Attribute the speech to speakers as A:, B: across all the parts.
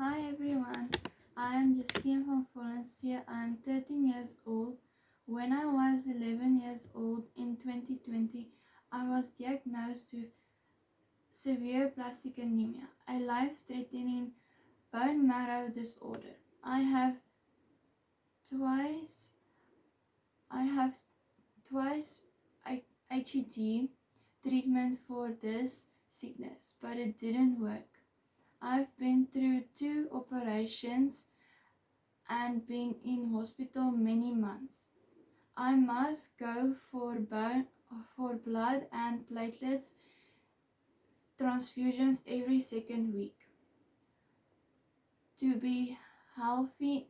A: Hi everyone, I am Justine van Valencia. I am 13 years old. When I was 11 years old in 2020, I was diagnosed with severe aplastic anemia, a life-threatening bone marrow disorder. I have twice I have twice ATG treatment for this sickness, but it didn't work. I've been through two operations and been in hospital many months. I must go for for blood and platelets transfusions every second week. To be healthy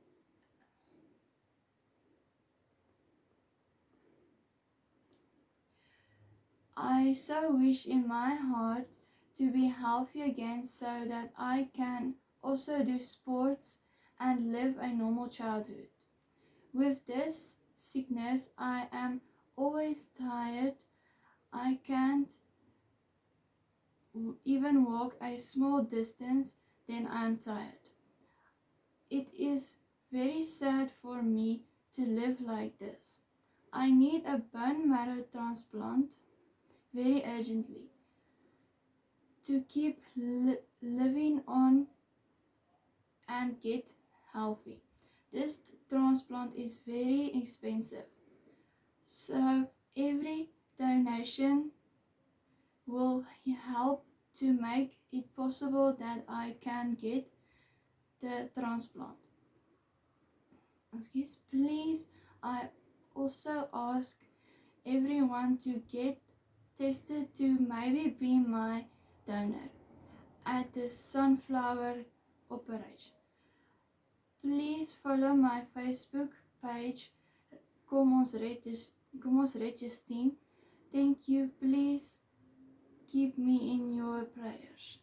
A: I so wish in my heart to be healthy again so that I can also do sports and live a normal childhood. With this sickness, I am always tired. I can't even walk a small distance, then I am tired. It is very sad for me to live like this. I need a bone marrow transplant very urgently to keep li living on and get healthy. This transplant is very expensive. So every donation will help to make it possible that I can get the transplant. Excuse, please, I also ask everyone to get tested to maybe be my donor at the sunflower operation. Please follow my Facebook page Kom ons red Justine. Thank you. Please keep me in your prayers.